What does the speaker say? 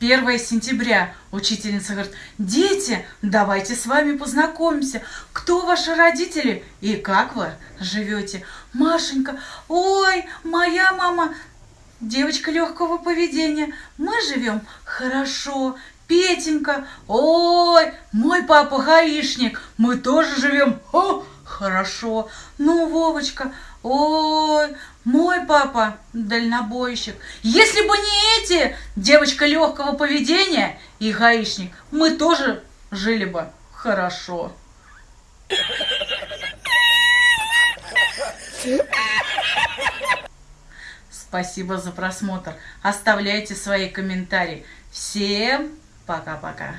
1 сентября. Учительница говорит, дети, давайте с вами познакомимся. Кто ваши родители и как вы живете? Машенька, ой, моя мама девочка легкого поведения. Мы живем хорошо. Петенька, ой, мой папа гаишник. Мы тоже живем о, хорошо. Ну, Вовочка, ой, мой папа дальнобойщик. Если бы не эти, девочка легкого поведения и гаишник, мы тоже жили бы хорошо. Спасибо за просмотр. Оставляйте свои комментарии. Всем пока-пока.